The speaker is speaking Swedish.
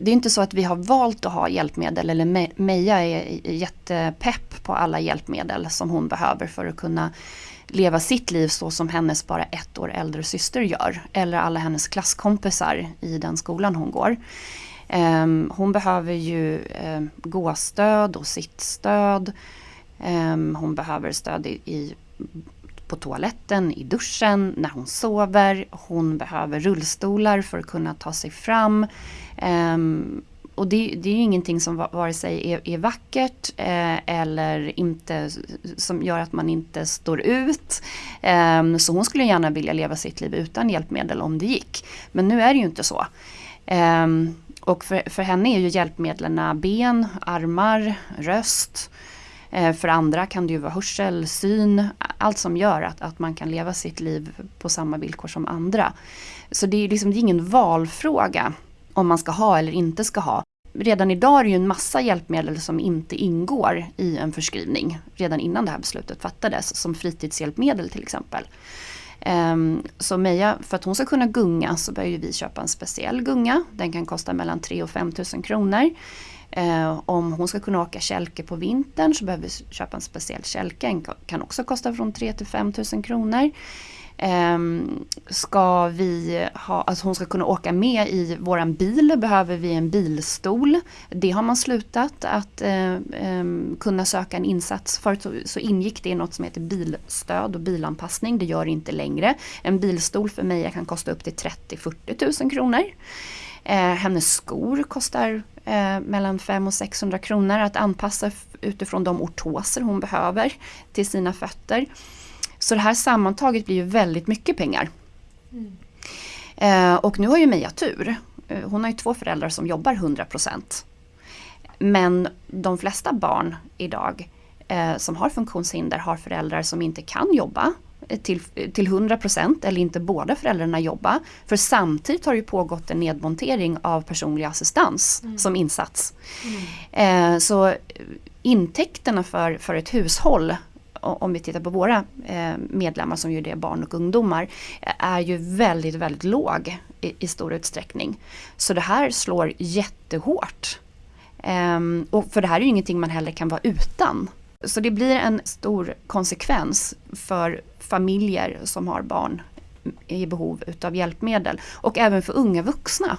det är inte så att vi har valt att ha hjälpmedel eller Meja är jättepepp på alla hjälpmedel som hon behöver för att kunna leva sitt liv så som hennes bara ett år äldre syster gör. Eller alla hennes klasskompisar i den skolan hon går. Um, hon behöver ju um, gåstöd och sittstöd. Um, ehm, hon behöver stöd i, i, på toaletten, i duschen, när hon sover. Hon behöver rullstolar för att kunna ta sig fram. Um, och det, det, är ju ingenting som vare sig är, är vackert eh, eller inte som gör att man inte står ut. Eh, så hon skulle gärna vilja leva sitt liv utan hjälpmedel om det gick. Men nu är det ju inte så. Eh, och för, för henne är ju hjälpmedlen ben, armar, röst. Eh, för andra kan det ju vara hörsel, syn, allt som gör att, att man kan leva sitt liv på samma villkor som andra. Så det är liksom det är ingen valfråga om man ska ha eller inte ska ha. Redan idag är det ju en massa hjälpmedel som inte ingår i en förskrivning redan innan det här beslutet fattades, som fritidshjälpmedel till exempel. Um, så Meja, för att hon ska kunna gunga så behöver vi köpa en speciell gunga. Den kan kosta mellan 3 och 5 000 kronor. Eh, om hon ska kunna åka kälke på vintern så behöver vi köpa en speciell kälke. Den kan också kosta från 3 till 5 000 kronor. Eh, ska vi ha, att hon ska kunna åka med i våran bil behöver vi en bilstol. Det har man slutat att eh, eh, kunna söka en insats. Förut så, så, ingick det i något som heter bilstöd och bilanpassning. Det gör det inte längre. En bilstol för mig kan kosta upp till 30-40 000 kronor. Eh, hennes skor kostar eh, mellan 500 och 600 kronor att anpassa utifrån de ortoser hon behöver till sina fötter. Så det här sammantaget blir ju väldigt mycket pengar. Mm. Eh, och nu har ju Meja tur. Eh, hon har ju två föräldrar som jobbar 100%. Men de flesta barn idag eh, som har funktionshinder har föräldrar som inte kan jobba till, till 100% eller inte båda föräldrarna jobba. För samtidigt har det pågått en nedmontering av personlig assistans mm. som insats. Mm. Eh, så intäkterna för, för ett hushåll om vi tittar på våra eh, medlemmar som ju är barn och ungdomar, är ju väldigt, väldigt låg i, i stor utsträckning. Så det här slår jättehårt. Um, och för det här är ju ingenting man heller kan vara utan. Så det blir en stor konsekvens för familjer som har barn i behov utav hjälpmedel. Och även för unga vuxna